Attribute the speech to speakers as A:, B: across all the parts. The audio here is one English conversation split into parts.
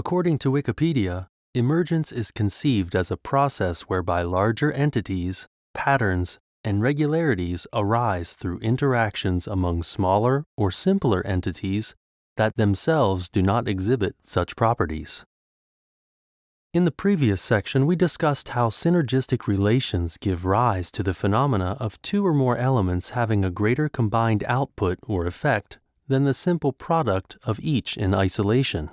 A: According to Wikipedia, emergence is conceived as a process whereby larger entities, patterns, and regularities arise through interactions among smaller or simpler entities that themselves do not exhibit such properties. In the previous section, we discussed how synergistic relations give rise to the phenomena of two or more elements having a greater combined output or effect than the simple product of each in isolation.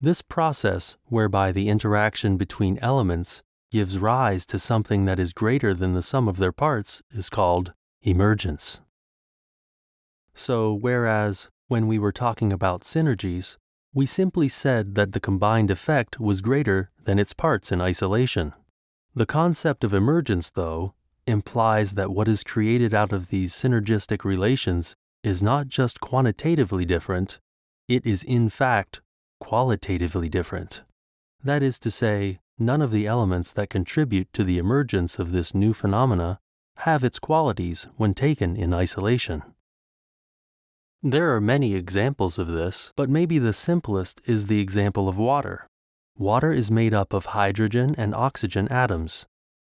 A: This process, whereby the interaction between elements gives rise to something that is greater than the sum of their parts, is called emergence. So, whereas when we were talking about synergies, we simply said that the combined effect was greater than its parts in isolation. The concept of emergence, though, implies that what is created out of these synergistic relations is not just quantitatively different, it is in fact qualitatively different. That is to say, none of the elements that contribute to the emergence of this new phenomena have its qualities when taken in isolation. There are many examples of this, but maybe the simplest is the example of water. Water is made up of hydrogen and oxygen atoms.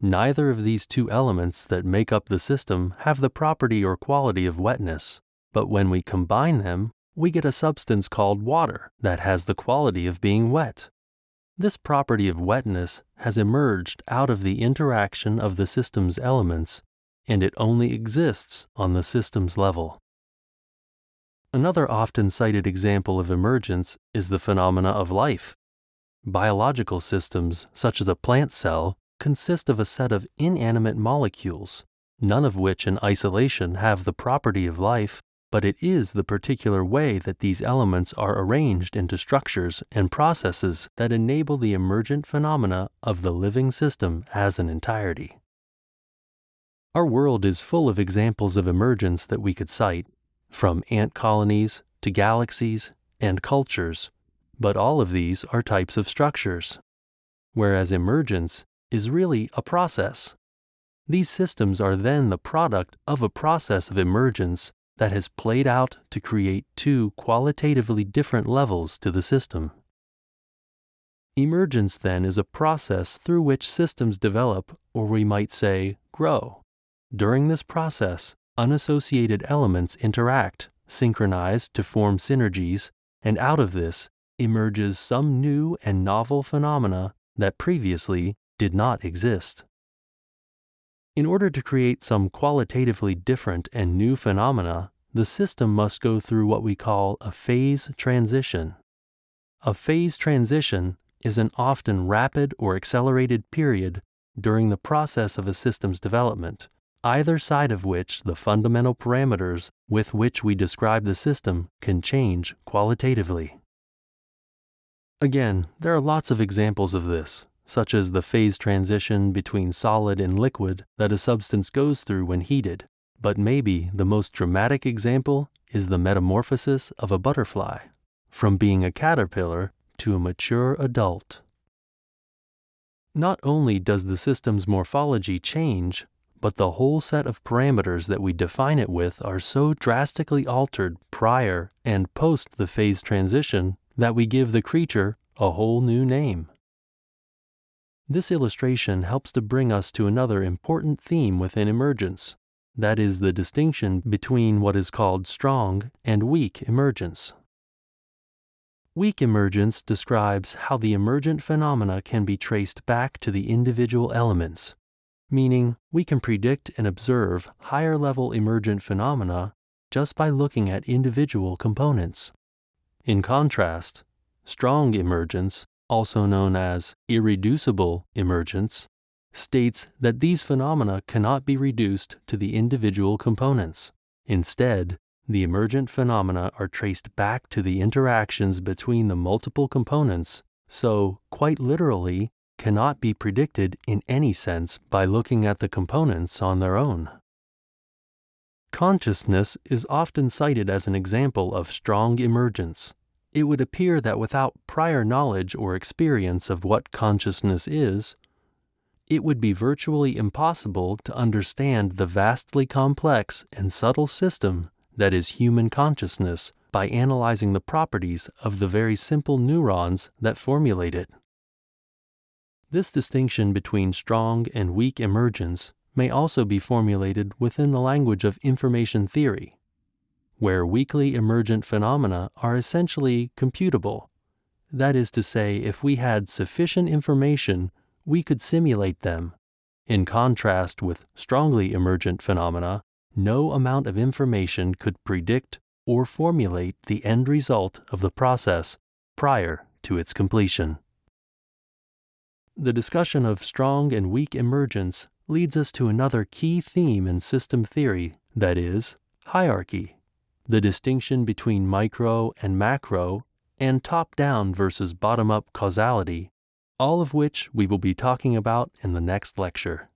A: Neither of these two elements that make up the system have the property or quality of wetness, but when we combine them, we get a substance called water that has the quality of being wet. This property of wetness has emerged out of the interaction of the system's elements, and it only exists on the system's level. Another often cited example of emergence is the phenomena of life. Biological systems, such as a plant cell, consist of a set of inanimate molecules, none of which in isolation have the property of life, but it is the particular way that these elements are arranged into structures and processes that enable the emergent phenomena of the living system as an entirety. Our world is full of examples of emergence that we could cite, from ant colonies to galaxies and cultures, but all of these are types of structures, whereas emergence is really a process. These systems are then the product of a process of emergence that has played out to create two qualitatively different levels to the system. Emergence, then, is a process through which systems develop, or we might say, grow. During this process, unassociated elements interact, synchronize to form synergies, and out of this emerges some new and novel phenomena that previously did not exist. In order to create some qualitatively different and new phenomena, the system must go through what we call a phase transition. A phase transition is an often rapid or accelerated period during the process of a system's development either side of which the fundamental parameters with which we describe the system can change qualitatively. Again, there are lots of examples of this, such as the phase transition between solid and liquid that a substance goes through when heated, but maybe the most dramatic example is the metamorphosis of a butterfly, from being a caterpillar to a mature adult. Not only does the system's morphology change, but the whole set of parameters that we define it with are so drastically altered prior and post the phase transition that we give the creature a whole new name. This illustration helps to bring us to another important theme within emergence, that is the distinction between what is called strong and weak emergence. Weak emergence describes how the emergent phenomena can be traced back to the individual elements meaning we can predict and observe higher level emergent phenomena just by looking at individual components. In contrast, strong emergence, also known as irreducible emergence, states that these phenomena cannot be reduced to the individual components. Instead, the emergent phenomena are traced back to the interactions between the multiple components, so, quite literally, cannot be predicted in any sense by looking at the components on their own. Consciousness is often cited as an example of strong emergence. It would appear that without prior knowledge or experience of what consciousness is, it would be virtually impossible to understand the vastly complex and subtle system that is human consciousness, by analyzing the properties of the very simple neurons that formulate it. This distinction between strong and weak emergence may also be formulated within the language of information theory, where weakly emergent phenomena are essentially computable. That is to say, if we had sufficient information, we could simulate them. In contrast with strongly emergent phenomena, no amount of information could predict or formulate the end result of the process prior to its completion. The discussion of strong and weak emergence leads us to another key theme in system theory that is, hierarchy, the distinction between micro and macro, and top down versus bottom up causality, all of which we will be talking about in the next lecture.